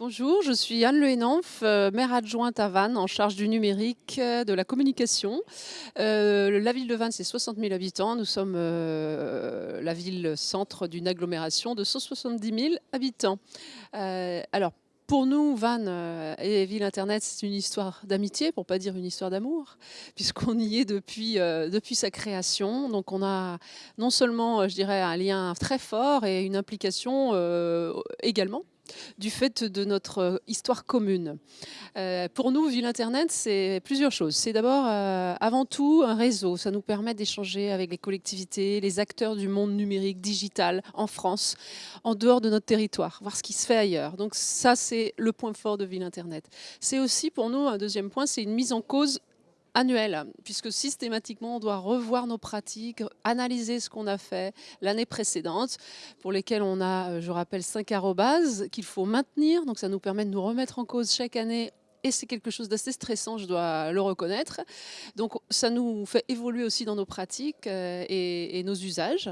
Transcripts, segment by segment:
Bonjour, je suis Anne Le Henanf, euh, maire adjointe à Vannes, en charge du numérique, euh, de la communication. Euh, la ville de Vannes, c'est 60 000 habitants. Nous sommes la ville-centre d'une agglomération de 170 000 habitants. alors, pour nous, Vannes et Ville Internet, c'est une histoire d'amitié, pour pas dire une histoire d'amour, puisqu'on y est depuis, depuis sa création. Donc on a non seulement, je dirais, un lien très fort et une implication également du fait de notre euh, histoire commune. Euh, pour nous, Ville Internet, c'est plusieurs choses. C'est d'abord, euh, avant tout, un réseau. Ça nous permet d'échanger avec les collectivités, les acteurs du monde numérique, digital, en France, en dehors de notre territoire, voir ce qui se fait ailleurs. Donc ça, c'est le point fort de Ville Internet. C'est aussi, pour nous, un deuxième point, c'est une mise en cause annuel, puisque systématiquement, on doit revoir nos pratiques, analyser ce qu'on a fait l'année précédente, pour lesquelles on a, euh, je rappelle, cinq arrobases qu'il faut maintenir. Donc ça nous permet de nous remettre en cause chaque année et c'est quelque chose d'assez stressant, je dois le reconnaître. Donc ça nous fait évoluer aussi dans nos pratiques euh, et, nos usages.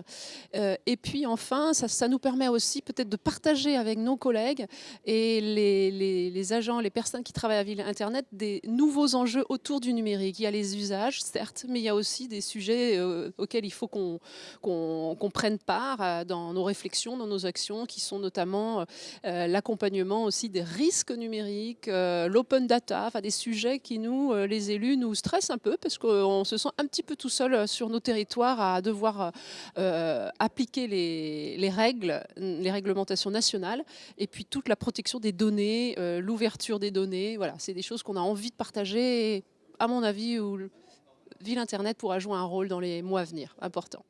Euh, et puis enfin, ça, nous permet aussi peut-être de partager avec nos collègues et les, agents, les personnes qui travaillent à Ville Internet des nouveaux enjeux autour du numérique. Il y a les usages, certes, mais il y a aussi des sujets euh, auxquels il faut qu'on prenne part dans nos réflexions, dans nos actions, qui sont notamment l'accompagnement aussi des risques numériques, l'open data, des sujets qui nous, euh, les élus, nous stressent un peu parce qu'on se sent un petit peu tout seul euh, sur nos territoires à devoir euh, appliquer les, règles, les réglementations nationales et puis toute la protection des données, l'ouverture des données. Voilà, c'est des choses qu'on a envie de partager et à mon avis, où Ville Internet pourra jouer un rôle dans les mois à venir, important.